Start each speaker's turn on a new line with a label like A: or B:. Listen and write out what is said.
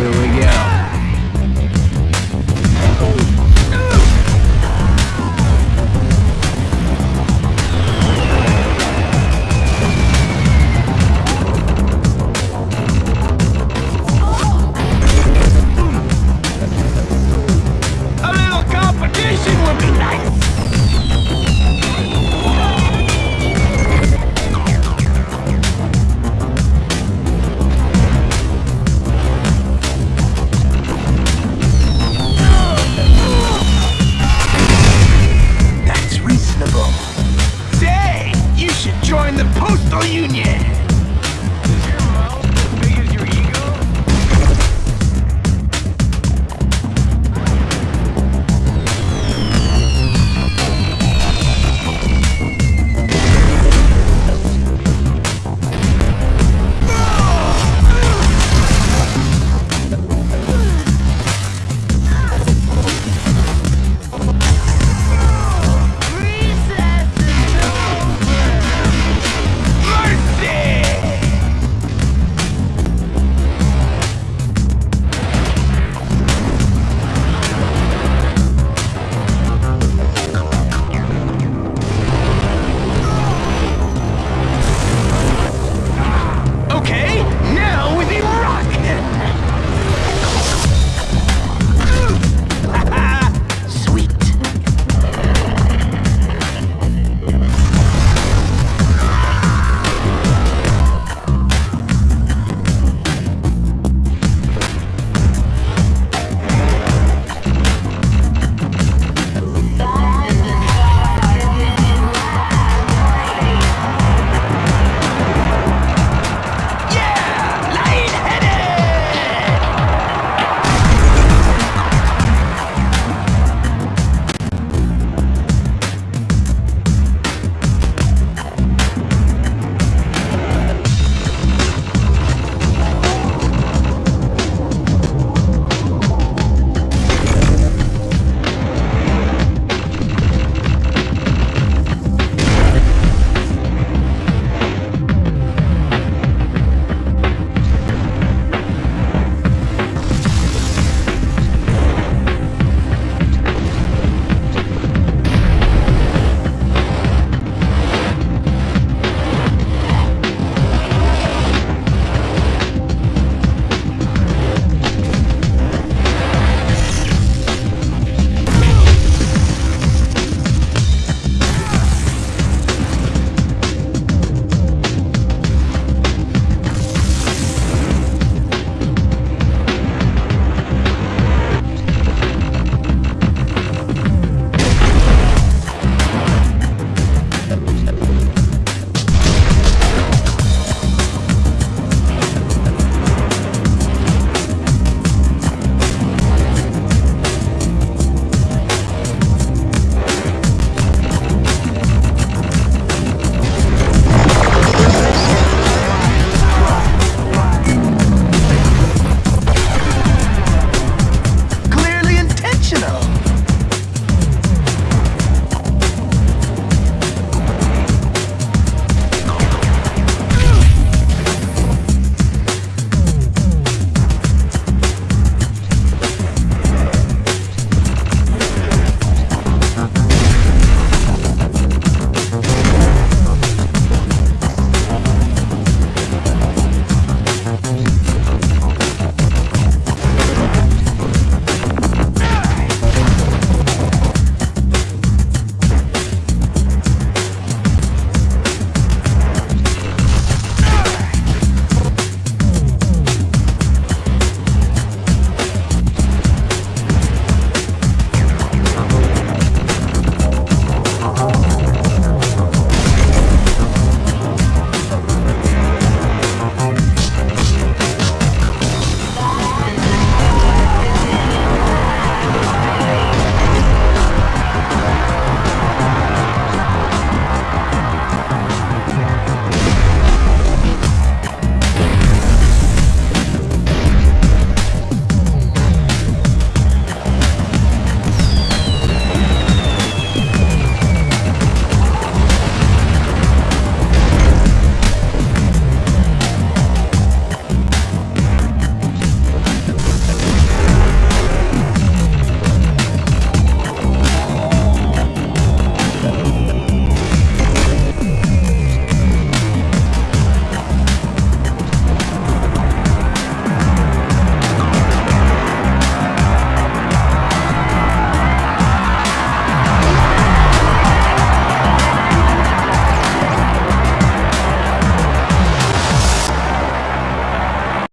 A: Here we go.